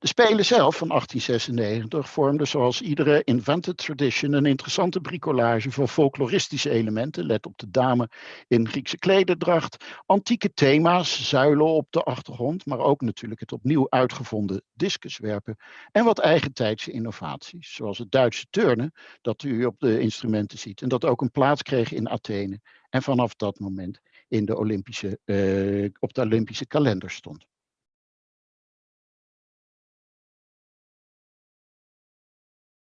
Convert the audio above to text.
De Spelen zelf van 1896 vormden zoals iedere invented tradition een interessante bricolage van folkloristische elementen, let op de dame in Griekse klederdracht, antieke thema's, zuilen op de achtergrond, maar ook natuurlijk het opnieuw uitgevonden discuswerpen en wat eigentijdse innovaties, zoals het Duitse turnen, dat u op de instrumenten ziet en dat ook een plaats kreeg in Athene en vanaf dat moment in de Olympische, uh, op de Olympische kalender stond.